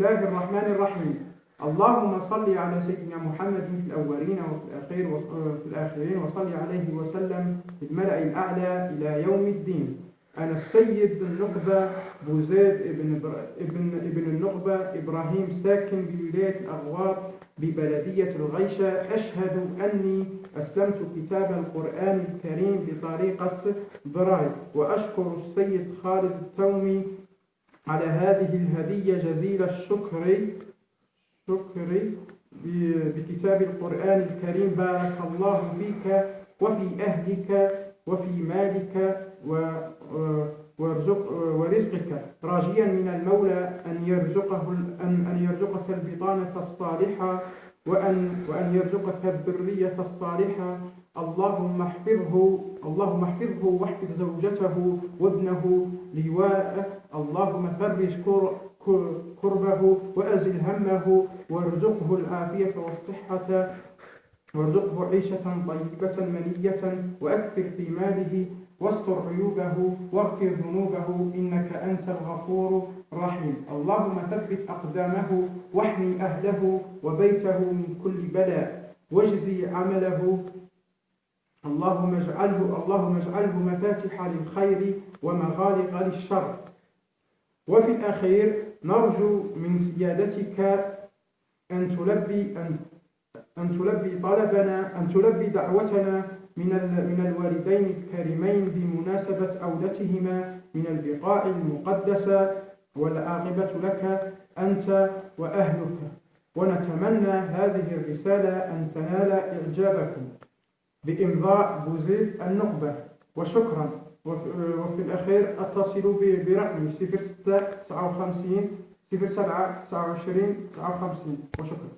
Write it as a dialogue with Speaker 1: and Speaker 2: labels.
Speaker 1: الله الرحمن الرحيم. اللهم صل على سيدنا محمد في الأولين وفي الآخرين وفي الآخرين وصل عليه وسلم في الملأ الأعلى إلى يوم الدين. أنا السيد النخبة بوزيد ابن, ابن, ابن النخبة إبراهيم ساكن بولاية الأغوار ببلدية الغيشة. أشهد أني أسلمت كتاب القرآن الكريم بطريقة برايل وأشكر السيد خالد التومي على هذه الهدية جزيل الشكر. شكري ب- بكتاب القرآن الكريم. بارك الله فيك وفي أهلك وفي مالك و- و- وارزق ورزقك. راجيا من المولى أن يرزقه أن يرزقك البطانة الصالحة. وأن وأن يرزقك الذرية الصالحة. اللهم احفظه اللهم احفظه واحفظ زوجته وابنه لواء. اللهم فرج كر- كر- كربه وأزل همه وارزقه العافية والصحة. وارزقه عيشة طيبة منية وأكثر في ماله واستر عيوبه واغفر ذنوبه إنك أنت الغفور الرحيم. اللهم ثبت أقدامه واحمي أهله وبيته من كل بلاء واجزي عمله. اللهم اجعله اللهم اجعله مفاتح للخير ومغالق للشر. وفي الأخير نرجو من سيادتك أن تلبي أن أن تلبي طلبنا أن تلبي دعوتنا من من الوالدين الكريمين بمناسبة أولتهما من البقاع المقدسة والعاقبة لك أنت وأهلك. ونتمنى هذه الرسالة أن تنال إعجابكم. بإمضاء بوزيد النخبة وشكرا. وفي الأخير ب- برقمي 06 59 07 29 59 وشكرا.